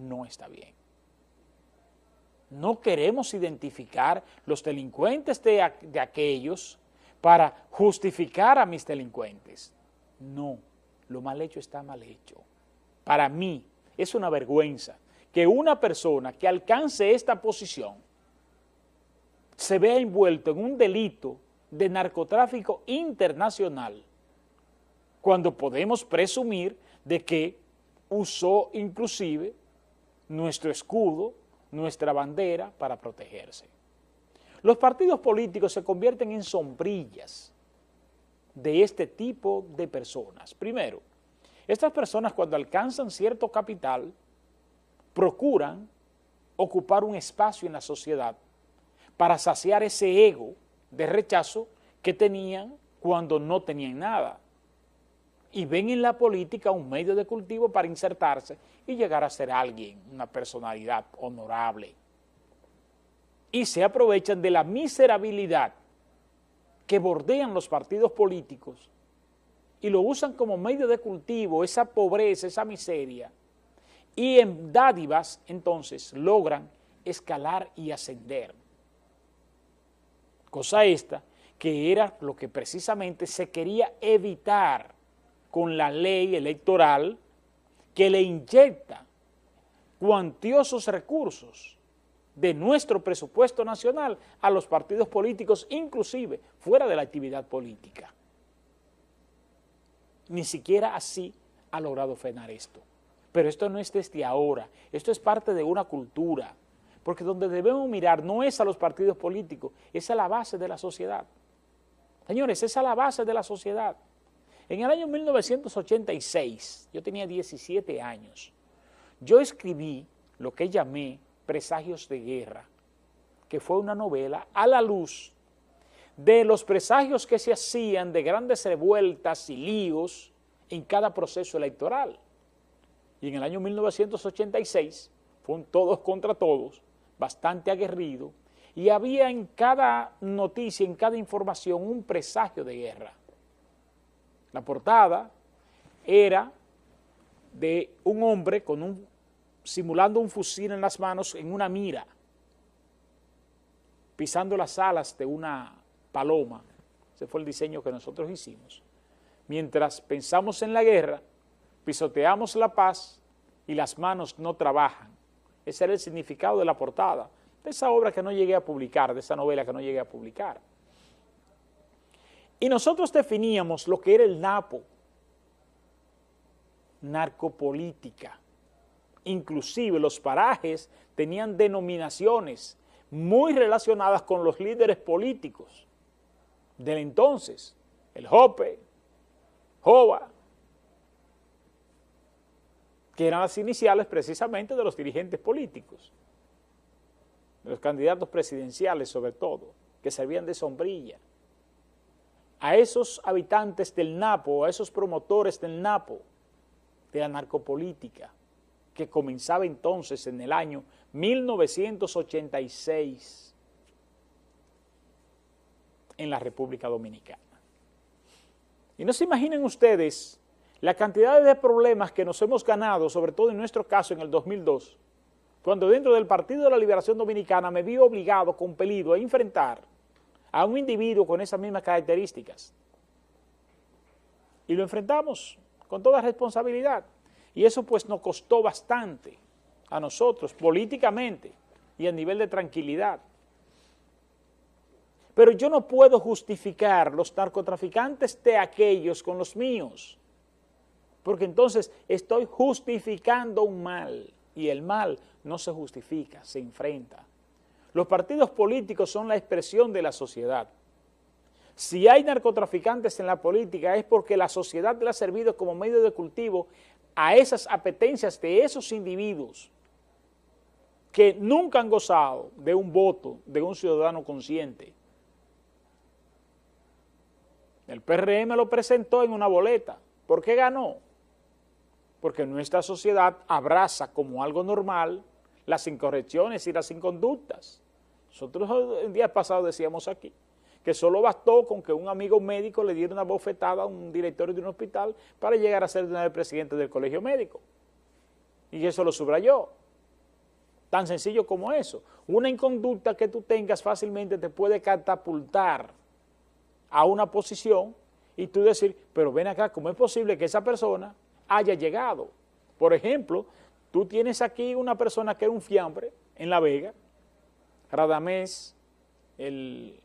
no está bien. No queremos identificar los delincuentes de, aquellos para justificar a mis delincuentes. No, lo mal hecho está mal hecho. Para mí es una vergüenza que una persona que alcance esta posición se vea envuelto en un delito de narcotráfico internacional cuando podemos presumir de que usó inclusive nuestro escudo, nuestra bandera para protegerse. Los partidos políticos se convierten en sombrillas de este tipo de personas. Primero, estas personas cuando alcanzan cierto capital procuran ocupar un espacio en la sociedad para saciar ese ego de rechazo que tenían cuando no tenían nada. Y ven en la política un medio de cultivo para insertarse y llegar a ser alguien, una personalidad honorable. Y se aprovechan de la miserabilidad que bordean los partidos políticos y lo usan como medio de cultivo, esa pobreza, esa miseria, y en dádivas entonces logran escalar y ascender. Cosa esta que era lo que precisamente se quería evitar con la ley electoral que le inyecta cuantiosos recursos de nuestro presupuesto nacional a los partidos políticos, inclusive fuera de la actividad política. Ni siquiera así ha logrado frenar esto. Pero esto no es desde ahora, esto es parte de una cultura, porque donde debemos mirar no es a los partidos políticos, es a la base de la sociedad. Señores, es a la base de la sociedad. En el año 1986, yo tenía 17 años, yo escribí lo que llamé Presagios de Guerra, que fue una novela a la luz de los presagios que se hacían de grandes revueltas y líos en cada proceso electoral y en el año 1986 fueron todos contra todos, bastante aguerrido, y había en cada noticia, en cada información, un presagio de guerra. La portada era de un hombre con un, simulando un fusil en las manos en una mira, pisando las alas de una paloma. Ese fue el diseño que nosotros hicimos. Mientras pensamos en la guerra, pisoteamos la paz y las manos no trabajan. Ese era el significado de la portada, de esa obra que no llegué a publicar, de esa novela que no llegué a publicar. Y nosotros definíamos lo que era el NAPO, narcopolítica. Inclusive los parajes tenían denominaciones muy relacionadas con los líderes políticos del entonces, el JOPE, JOVA, que eran las iniciales precisamente de los dirigentes políticos, de los candidatos presidenciales sobre todo, que servían de sombrilla. A esos habitantes del Napo, a esos promotores del Napo, de la narcopolítica, que comenzaba entonces en el año 1986 en la República Dominicana. Y no se imaginen ustedes la cantidad de problemas que nos hemos ganado, sobre todo en nuestro caso en el 2002, cuando dentro del Partido de la Liberación Dominicana me vi obligado, compelido a enfrentar a un individuo con esas mismas características. Y lo enfrentamos con toda responsabilidad. Y eso pues nos costó bastante a nosotros, políticamente y a nivel de tranquilidad. Pero yo no puedo justificar los narcotraficantes de aquellos con los míos porque entonces estoy justificando un mal y el mal no se justifica, se enfrenta. Los partidos políticos son la expresión de la sociedad. Si hay narcotraficantes en la política es porque la sociedad le ha servido como medio de cultivo a esas apetencias de esos individuos que nunca han gozado de un voto de un ciudadano consciente. El PRM lo presentó en una boleta. ¿Por qué ganó? porque nuestra sociedad abraza como algo normal las incorrecciones y las inconductas. Nosotros el día pasado decíamos aquí que solo bastó con que un amigo médico le diera una bofetada a un director de un hospital para llegar a ser el presidente del colegio médico. Y eso lo subrayó. Tan sencillo como eso. Una inconducta que tú tengas fácilmente te puede catapultar a una posición y tú decir, pero ven acá, ¿cómo es posible que esa persona haya llegado? Por ejemplo, tú tienes aquí una persona que era un fiambre en La Vega, Radamés, el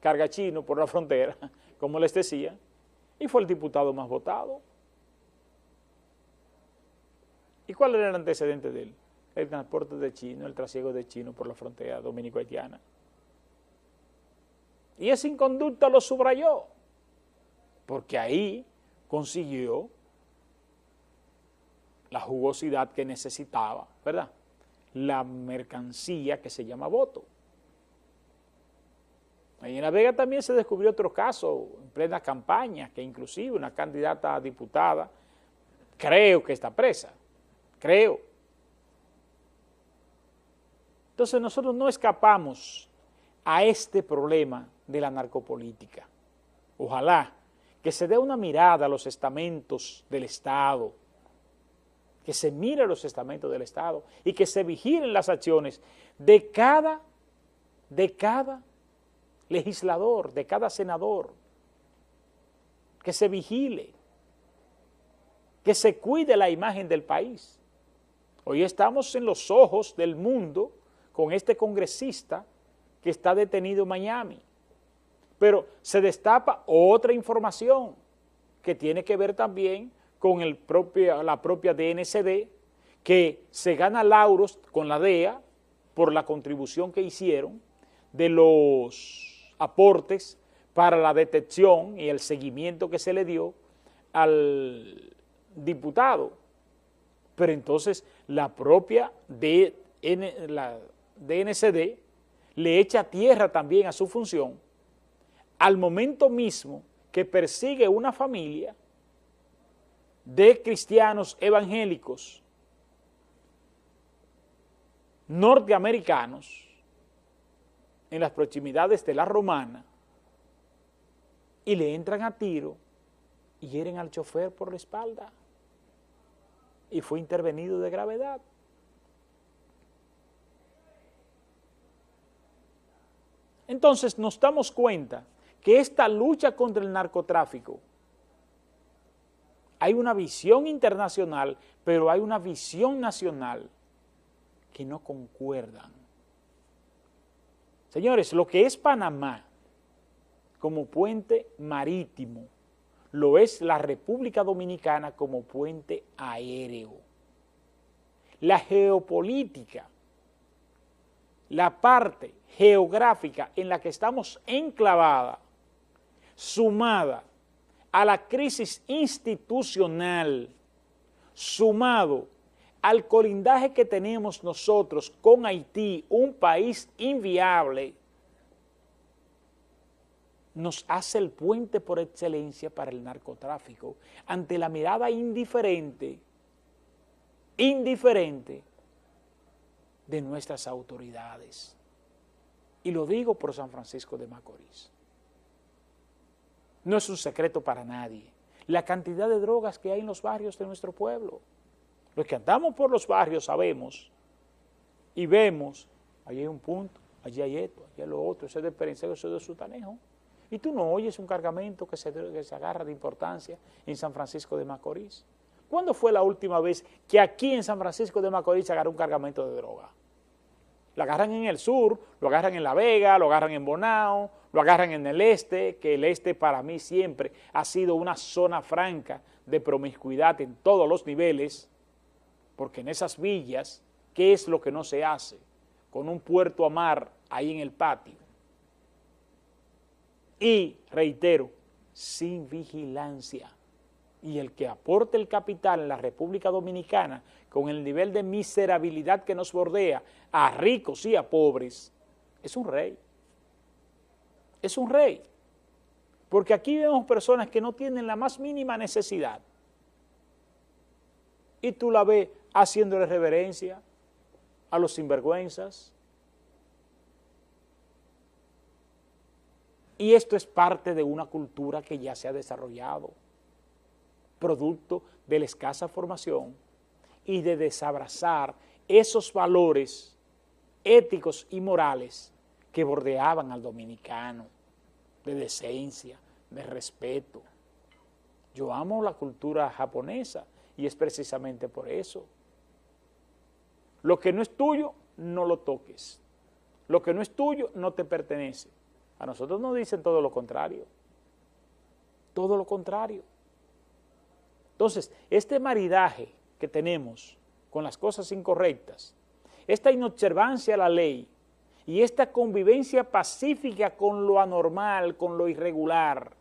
cargachino por la frontera, como les decía, y fue el diputado más votado. ¿Y cuál era el antecedente de él? El transporte de chino, el trasiego de chino por la frontera dominico-haitiana. Y esa inconducta lo subrayó, porque ahí consiguió la jugosidad que necesitaba, ¿verdad? La mercancía que se llama voto. Ahí en La Vega también se descubrió otro caso en plena campaña, que inclusive una candidata a diputada, creo que está presa, creo. Entonces nosotros no escapamos a este problema de la narcopolítica. Ojalá que se dé una mirada a los estamentos del Estado, que se mire los estamentos del Estado y que se vigilen las acciones de cada, de cada legislador, de cada senador, que se vigile, que se cuide la imagen del país. Hoy estamos en los ojos del mundo con este congresista que está detenido en Miami. Pero se destapa otra información que tiene que ver también con la propia DNCD, que se gana lauros con la DEA por la contribución que hicieron de los aportes para la detección y el seguimiento que se le dio al diputado. Pero entonces la propia DNCD le echa tierra también a su función al momento mismo que persigue una familia de cristianos evangélicos norteamericanos en las proximidades de la Romana y le entran a tiro y hieren al chofer por la espalda y fue intervenido de gravedad. Entonces nos damos cuenta que esta lucha contra el narcotráfico hay una visión internacional, pero hay una visión nacional que no concuerdan. Señores, lo que es Panamá como puente marítimo, lo es la República Dominicana como puente aéreo. La geopolítica la parte geográfica en la que estamos enclavada, sumada a la crisis institucional, sumado al colindaje que tenemos nosotros con Haití, un país inviable, nos hace el puente por excelencia para el narcotráfico ante la mirada indiferente, indiferente de nuestras autoridades. Y lo digo por San Francisco de Macorís. No es un secreto para nadie la cantidad de drogas que hay en los barrios de nuestro pueblo. Los que andamos por los barrios sabemos y vemos, allí hay un punto, allí hay esto, allí hay lo otro, ese es de Perenceo, ese es de Sutanejo. Y tú no oyes un cargamento que se, que se agarra de importancia en San Francisco de Macorís. ¿Cuándo fue la última vez que aquí en San Francisco de Macorís se agarró un cargamento de droga? Lo agarran en el sur, lo agarran en La Vega, lo agarran en Bonao, lo agarran en el este, que el este para mí siempre ha sido una zona franca de promiscuidad en todos los niveles, porque en esas villas, ¿qué es lo que no se hace? Con un puerto a mar ahí en el patio. Y, reitero, sin vigilancia y el que aporte el capital en la República Dominicana con el nivel de miserabilidad que nos bordea a ricos y a pobres, es un rey. Es un rey. Porque aquí vemos personas que no tienen la más mínima necesidad. Y tú la ves haciéndole reverencia a los sinvergüenzas. Y esto es parte de una cultura que ya se ha desarrollado producto de la escasa formación y de desabrazar esos valores éticos y morales que bordeaban al dominicano, de decencia, de respeto. Yo amo la cultura japonesa y es precisamente por eso. Lo que no es tuyo, no lo toques. Lo que no es tuyo, no te pertenece. A nosotros nos dicen todo lo contrario. Todo lo contrario. Entonces, este maridaje que tenemos con las cosas incorrectas, esta inobservancia a la ley y esta convivencia pacífica con lo anormal, con lo irregular,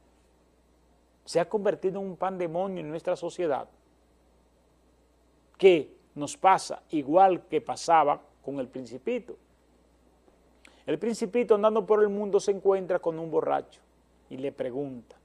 se ha convertido en un pandemonio en nuestra sociedad que nos pasa igual que pasaba con el principito. El principito andando por el mundo se encuentra con un borracho y le pregunta,